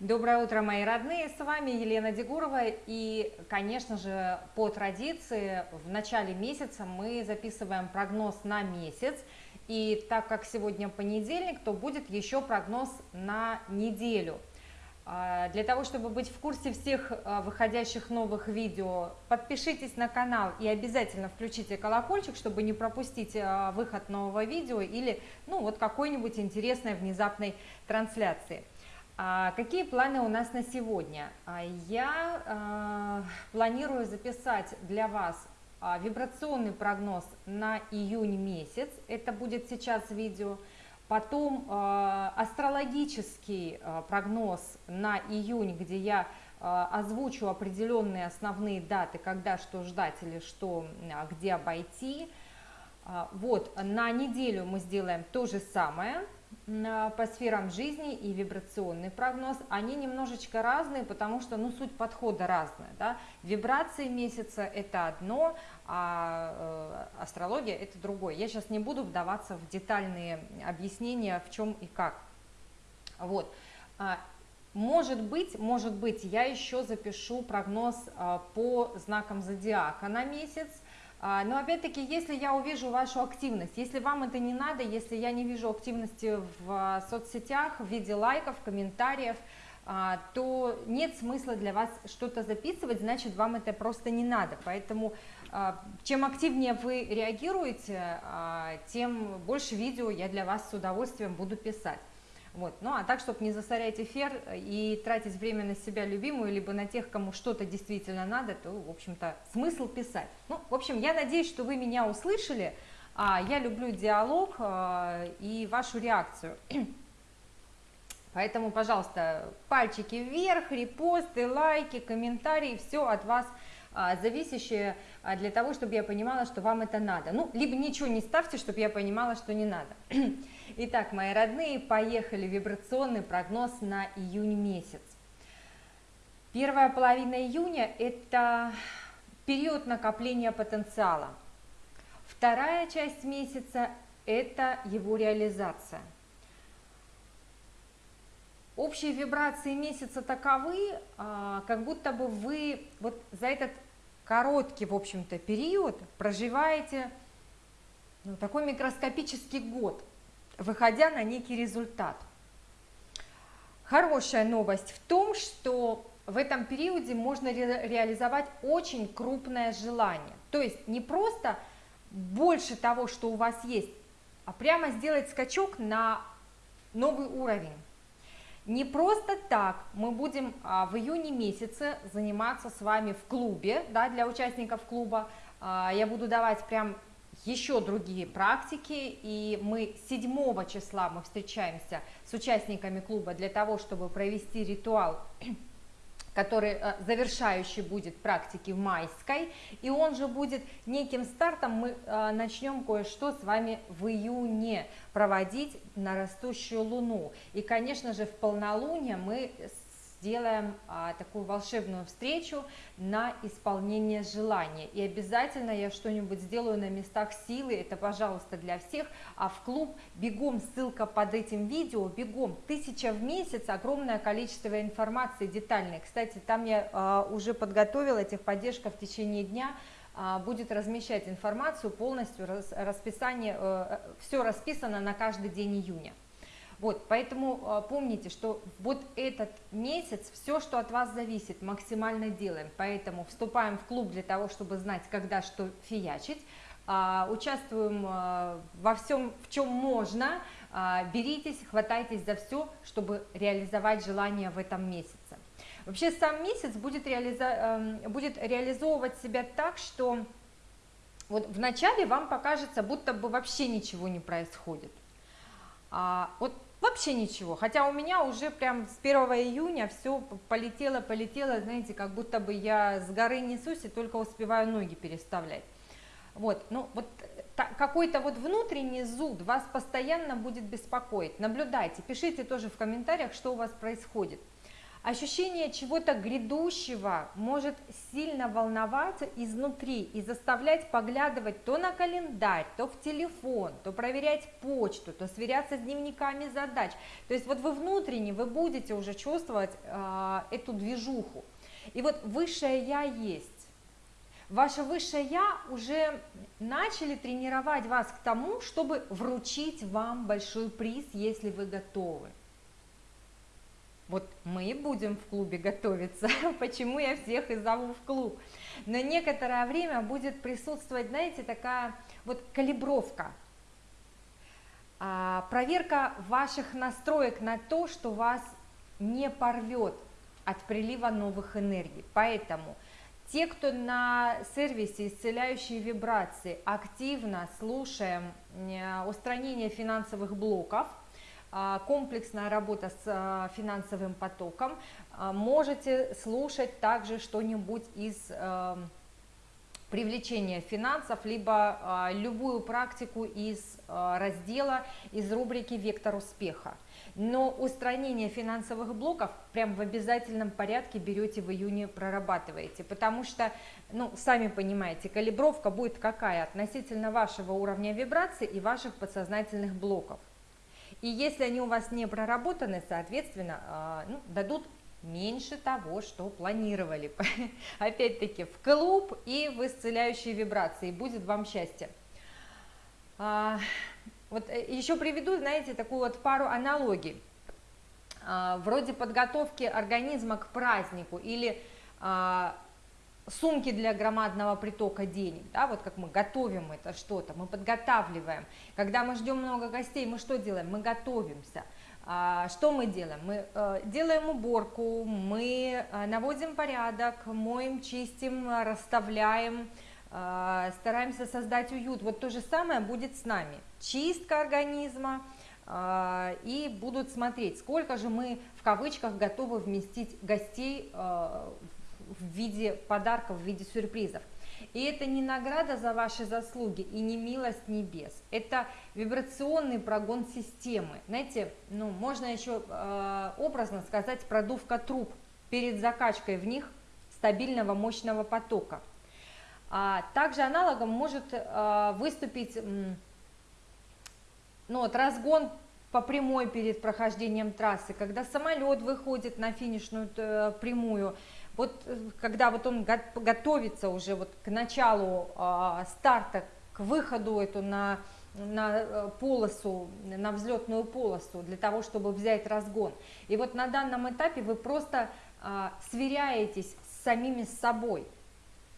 Доброе утро, мои родные! С вами Елена Дегурова и, конечно же, по традиции в начале месяца мы записываем прогноз на месяц. И так как сегодня понедельник, то будет еще прогноз на неделю. А, для того, чтобы быть в курсе всех а, выходящих новых видео, подпишитесь на канал и обязательно включите колокольчик, чтобы не пропустить а, выход нового видео или ну, вот какой-нибудь интересной внезапной трансляции. А какие планы у нас на сегодня? А, я а, планирую записать для вас а, вибрационный прогноз на июнь месяц, это будет сейчас видео, потом а, астрологический а, прогноз на июнь, где я а, озвучу определенные основные даты, когда что ждать или что, где обойти. Вот, на неделю мы сделаем то же самое – по сферам жизни и вибрационный прогноз, они немножечко разные, потому что ну, суть подхода разная. Да? Вибрации месяца – это одно, а э, астрология – это другое. Я сейчас не буду вдаваться в детальные объяснения, в чем и как. Вот. А, может быть, может быть, я еще запишу прогноз а, по знакам зодиака на месяц, но опять-таки, если я увижу вашу активность, если вам это не надо, если я не вижу активности в а, соцсетях в виде лайков, комментариев, а, то нет смысла для вас что-то записывать, значит вам это просто не надо. Поэтому чем активнее вы реагируете, тем больше видео я для вас с удовольствием буду писать. Вот. Ну а так, чтобы не засорять эфир и тратить время на себя любимую, либо на тех, кому что-то действительно надо, то, в общем-то, смысл писать. Ну, в общем, я надеюсь, что вы меня услышали. А, я люблю диалог а, и вашу реакцию. Поэтому, пожалуйста, пальчики вверх, репосты, лайки, комментарии, все от вас а, зависящее а, для того, чтобы я понимала, что вам это надо. Ну, либо ничего не ставьте, чтобы я понимала, что не надо. Итак, мои родные, поехали вибрационный прогноз на июнь месяц. Первая половина июня – это период накопления потенциала. Вторая часть месяца – это его реализация. Общие вибрации месяца таковы, а, как будто бы вы вот за этот короткий, в общем-то, период проживаете ну, такой микроскопический год выходя на некий результат. Хорошая новость в том, что в этом периоде можно ре реализовать очень крупное желание. То есть не просто больше того, что у вас есть, а прямо сделать скачок на новый уровень. Не просто так мы будем а, в июне месяце заниматься с вами в клубе, да, для участников клуба. А, я буду давать прям еще другие практики, и мы 7 числа мы встречаемся с участниками клуба для того, чтобы провести ритуал который э, завершающий будет практики в майской, и он же будет неким стартом, мы э, начнем кое-что с вами в июне проводить на растущую луну. И, конечно же, в полнолуние мы сделаем а, такую волшебную встречу на исполнение желания. И обязательно я что-нибудь сделаю на местах силы, это, пожалуйста, для всех. А в клуб бегом, ссылка под этим видео, бегом. Тысяча в месяц, огромное количество информации детальной. Кстати, там я а, уже подготовила техподдержка в течение дня, а, будет размещать информацию полностью, рас, расписание, э, э, все расписано на каждый день июня. Вот, поэтому а, помните, что вот этот месяц, все, что от вас зависит, максимально делаем. Поэтому вступаем в клуб для того, чтобы знать, когда что фиячить. А, участвуем а, во всем, в чем можно. Беритесь, хватайтесь за все, чтобы реализовать желание в этом месяце. Вообще сам месяц будет, реализа... Эм, будет реализовывать себя так, что вот вначале вам покажется, будто бы вообще ничего не происходит. А, вот Вообще ничего, хотя у меня уже прям с 1 июня все полетело, полетело, знаете, как будто бы я с горы несусь и только успеваю ноги переставлять. Вот, ну вот какой-то вот внутренний зуд вас постоянно будет беспокоить. Наблюдайте, пишите тоже в комментариях, что у вас происходит. Ощущение чего-то грядущего может сильно волноваться изнутри и заставлять поглядывать то на календарь, то в телефон, то проверять почту, то сверяться с дневниками задач. То есть вот вы внутренне, вы будете уже чувствовать э, эту движуху. И вот высшее Я есть. Ваше высшее Я уже начали тренировать вас к тому, чтобы вручить вам большой приз, если вы готовы. Вот мы будем в клубе готовиться, почему я всех и зову в клуб. Но некоторое время будет присутствовать, знаете, такая вот калибровка, а, проверка ваших настроек на то, что вас не порвет от прилива новых энергий. Поэтому те, кто на сервисе исцеляющие вибрации активно слушаем э, устранение финансовых блоков, комплексная работа с а, финансовым потоком, а, можете слушать также что-нибудь из привлечения финансов, либо любую практику из раздела, из рубрики «Вектор успеха». Но устранение финансовых блоков прям в обязательном порядке берете в июне, прорабатываете, потому что, ну, сами понимаете, калибровка будет какая относительно вашего уровня вибрации и ваших подсознательных блоков. И если они у вас не проработаны, соответственно, а, ну, дадут меньше того, что планировали. Опять-таки в клуб и в исцеляющие вибрации. Будет вам счастье. А, вот э, еще приведу, знаете, такую вот пару аналогий. А, вроде подготовки организма к празднику или сумки для громадного притока денег, да, вот как мы готовим это что-то, мы подготавливаем. Когда мы ждем много гостей, мы что делаем? Мы готовимся. А, что мы делаем? Мы э, делаем уборку, мы э, наводим порядок, моем, чистим, расставляем, э, стараемся создать уют. Вот то же самое будет с нами. Чистка организма, и будут смотреть, сколько же мы в кавычках готовы вместить гостей в виде подарков, в виде сюрпризов. И это не награда за ваши заслуги и не милость небес. Это вибрационный прогон системы. Знаете, ну, можно еще э, образно сказать продувка труб перед закачкой в них стабильного мощного потока. А также аналогом может э, выступить ну, вот, разгон по прямой перед прохождением трассы, когда самолет выходит на финишную э, прямую, вот э, когда вот он готовится уже вот к началу э, старта, к выходу эту на, на э, полосу, на взлетную полосу, для того, чтобы взять разгон. И вот на данном этапе вы просто э, сверяетесь с самими собой.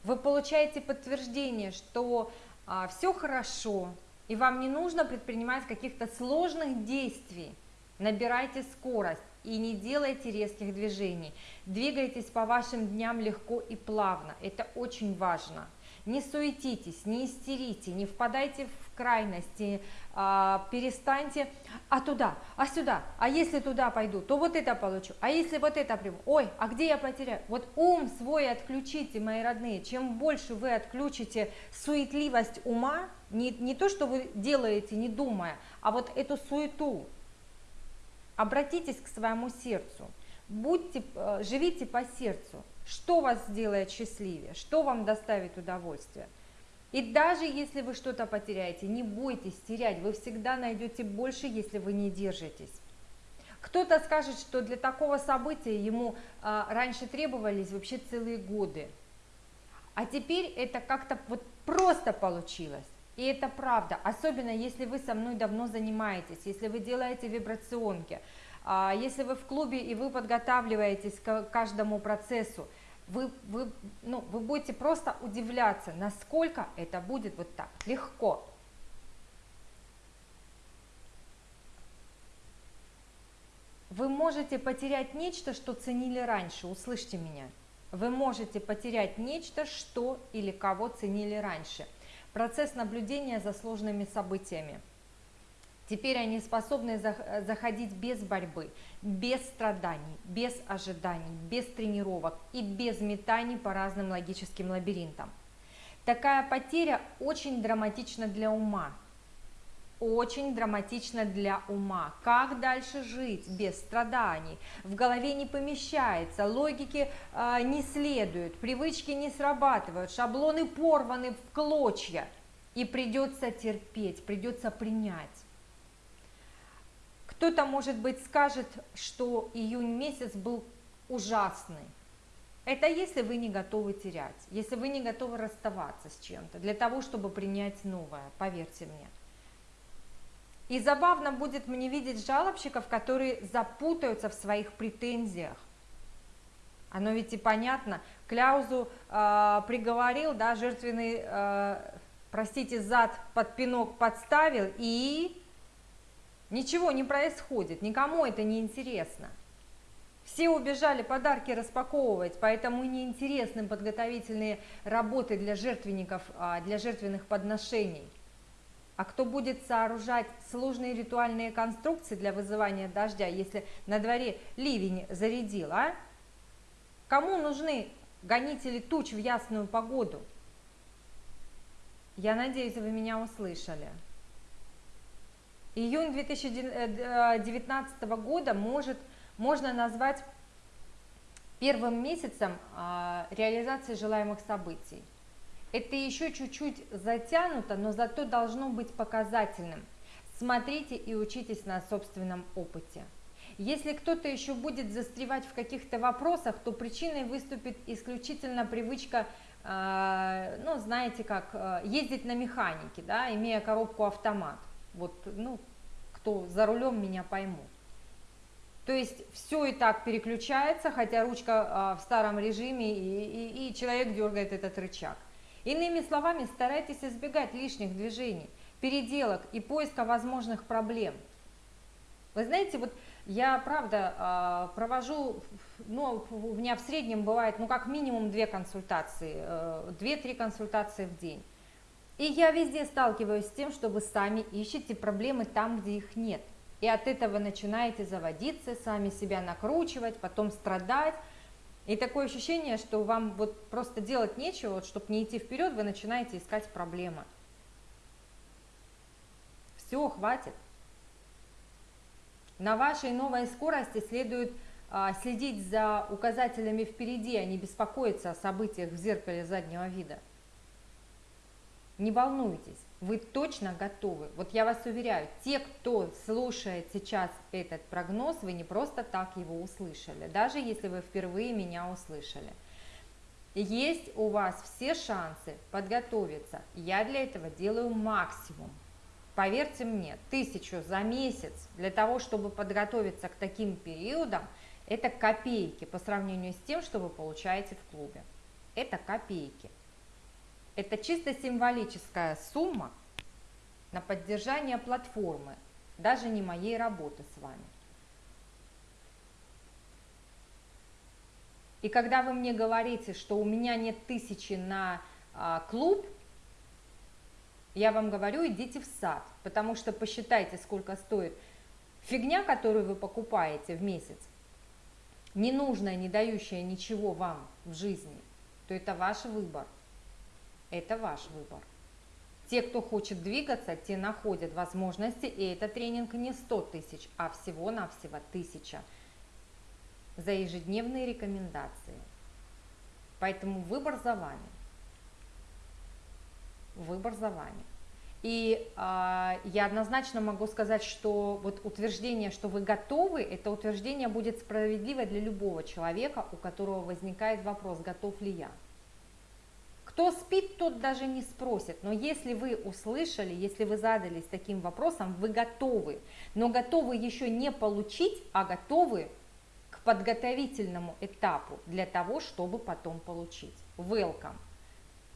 Вы получаете подтверждение, что э, все хорошо, и вам не нужно предпринимать каких-то сложных действий. Набирайте скорость и не делайте резких движений. Двигайтесь по вашим дням легко и плавно, это очень важно. Не суетитесь, не истерите, не впадайте в крайности, а, перестаньте, а туда, а сюда, а если туда пойду, то вот это получу, а если вот это приму, ой, а где я потеряю? Вот ум свой отключите, мои родные, чем больше вы отключите суетливость ума, не, не то, что вы делаете, не думая, а вот эту суету, Обратитесь к своему сердцу, будьте, э, живите по сердцу, что вас сделает счастливее, что вам доставит удовольствие. И даже если вы что-то потеряете, не бойтесь терять, вы всегда найдете больше, если вы не держитесь. Кто-то скажет, что для такого события ему а, раньше требовались вообще целые годы, а теперь это как-то вот просто получилось. И это правда, особенно если вы со мной давно занимаетесь, если вы делаете вибрационки, а, если вы в клубе и вы подготавливаетесь к каждому процессу, вы, вы, ну, вы будете просто удивляться, насколько это будет вот так легко. Вы можете потерять нечто, что ценили раньше, услышьте меня. Вы можете потерять нечто, что или кого ценили раньше – процесс наблюдения за сложными событиями. Теперь они способны заходить без борьбы, без страданий, без ожиданий, без тренировок и без метаний по разным логическим лабиринтам. Такая потеря очень драматична для ума. Очень драматично для ума. Как дальше жить без страданий? В голове не помещается, логики э, не следует, привычки не срабатывают, шаблоны порваны в клочья. И придется терпеть, придется принять. Кто-то, может быть, скажет, что июнь месяц был ужасный. Это если вы не готовы терять, если вы не готовы расставаться с чем-то, для того, чтобы принять новое, поверьте мне. И забавно будет мне видеть жалобщиков, которые запутаются в своих претензиях. Оно ведь и понятно. Кляузу э, приговорил, да, жертвенный, э, простите, зад под пинок подставил, и ничего не происходит, никому это не интересно. Все убежали подарки распаковывать, поэтому неинтересны подготовительные работы для жертвенников, а, для жертвенных подношений. А кто будет сооружать сложные ритуальные конструкции для вызывания дождя, если на дворе ливень зарядил, а? Кому нужны гонители туч в ясную погоду? Я надеюсь, вы меня услышали. Июнь 2019 года может, можно назвать первым месяцем а, реализации желаемых событий. Это еще чуть-чуть затянуто, но зато должно быть показательным. Смотрите и учитесь на собственном опыте. Если кто-то еще будет застревать в каких-то вопросах, то причиной выступит исключительно привычка, э, ну, знаете как, э, ездить на механике, да, имея коробку автомат. Вот, ну, кто за рулем меня поймут. То есть все и так переключается, хотя ручка э, в старом режиме, и, и, и человек дергает этот рычаг. Иными словами, старайтесь избегать лишних движений, переделок и поиска возможных проблем. Вы знаете, вот я, правда, а, провожу, ну, у меня в среднем бывает, ну, как минимум две консультации, э, две-три консультации в день. И я везде сталкиваюсь с тем, что вы сами ищете проблемы там, где их нет. И от этого начинаете заводиться, сами себя накручивать, потом страдать, и такое ощущение, что вам вот просто делать нечего, вот, чтобы не идти вперед, вы начинаете искать проблемы. Все, хватит. На вашей новой скорости следует а, следить за указателями впереди, а не беспокоиться о событиях в зеркале заднего вида. Не волнуйтесь, вы точно готовы. Вот я вас уверяю, те, кто слушает сейчас этот прогноз, вы не просто так его услышали, даже если вы впервые меня услышали. Есть у вас все шансы подготовиться. Я для этого делаю максимум. Поверьте мне, тысячу за месяц для того, чтобы подготовиться к таким периодам, это копейки по сравнению с тем, что вы получаете в клубе. Это копейки. Это чисто символическая сумма на поддержание платформы, даже не моей работы с вами. И когда вы мне говорите, что у меня нет тысячи на а, клуб, я вам говорю, идите в сад, потому что посчитайте, сколько стоит фигня, которую вы покупаете в месяц, ненужная, не дающая ничего вам в жизни, то это ваш выбор. Это ваш выбор. Те, кто хочет двигаться, те находят возможности, и этот тренинг не 100 тысяч, а всего-навсего тысяча за ежедневные рекомендации. Поэтому выбор за вами. Выбор за вами. И э, я однозначно могу сказать, что вот утверждение, что вы готовы, это утверждение будет справедливо для любого человека, у которого возникает вопрос, готов ли я. Кто спит, тот даже не спросит. Но если вы услышали, если вы задались таким вопросом, вы готовы. Но готовы еще не получить, а готовы к подготовительному этапу для того, чтобы потом получить. Welcome.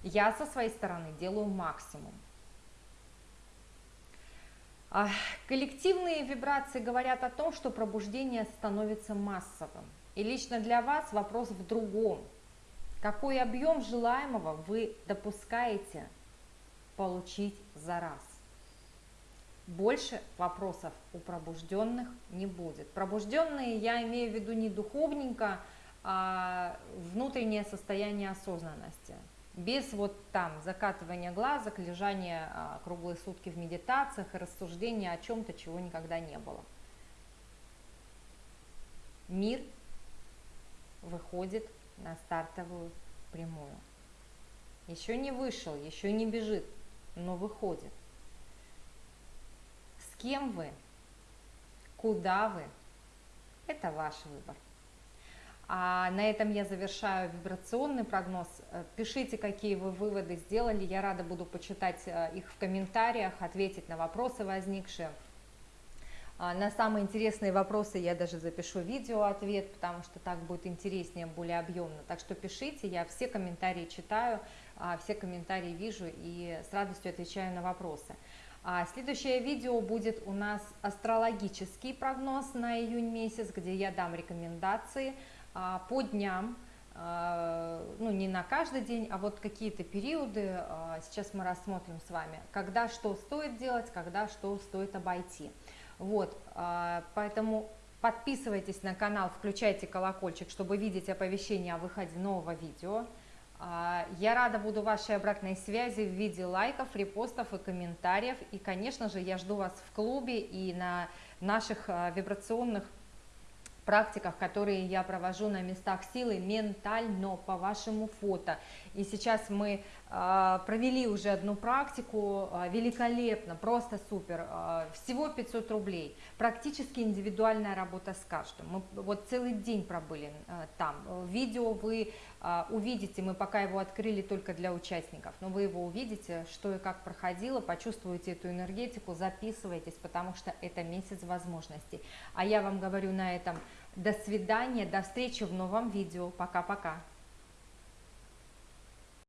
Я со своей стороны делаю максимум. А, коллективные вибрации говорят о том, что пробуждение становится массовым. И лично для вас вопрос в другом – какой объем желаемого вы допускаете получить за раз. Больше вопросов у пробужденных не будет. Пробужденные я имею в виду не духовненько, а внутреннее состояние осознанности. без вот там закатывания глазок, лежания а, круглые сутки в медитациях и рассуждения о чем-то, чего никогда не было. Мир выходит на стартовую прямую. Еще не вышел, еще не бежит, но выходит. С кем вы? Куда вы? Это ваш выбор. А на этом я завершаю вибрационный прогноз. Э, пишите, какие вы выводы сделали. Я рада буду почитать э, их в комментариях, ответить на вопросы возникшие. А, на самые интересные вопросы я даже запишу видео ответ, потому что так будет интереснее, более объемно. Так что пишите, я все комментарии читаю, а, все комментарии вижу и с радостью отвечаю на вопросы. А следующее видео будет у нас астрологический прогноз на июнь месяц, где я дам рекомендации по дням, ну не на каждый день, а вот какие-то периоды, сейчас мы рассмотрим с вами, когда что стоит делать, когда что стоит обойти. Вот, поэтому подписывайтесь на канал, включайте колокольчик, чтобы видеть оповещение о выходе нового видео. Я рада буду вашей обратной связи в виде лайков, репостов и комментариев. И, конечно же, я жду вас в клубе и на наших вибрационных практиках, которые я провожу на местах силы ментально по вашему фото. И сейчас мы э, провели уже одну практику, э, великолепно, просто супер, э, всего 500 рублей, практически индивидуальная работа с каждым. Мы вот целый день пробыли э, там. Видео вы увидите, мы пока его открыли только для участников, но вы его увидите, что и как проходило, почувствуете эту энергетику, записывайтесь, потому что это месяц возможностей. А я вам говорю на этом до свидания, до встречи в новом видео. Пока-пока.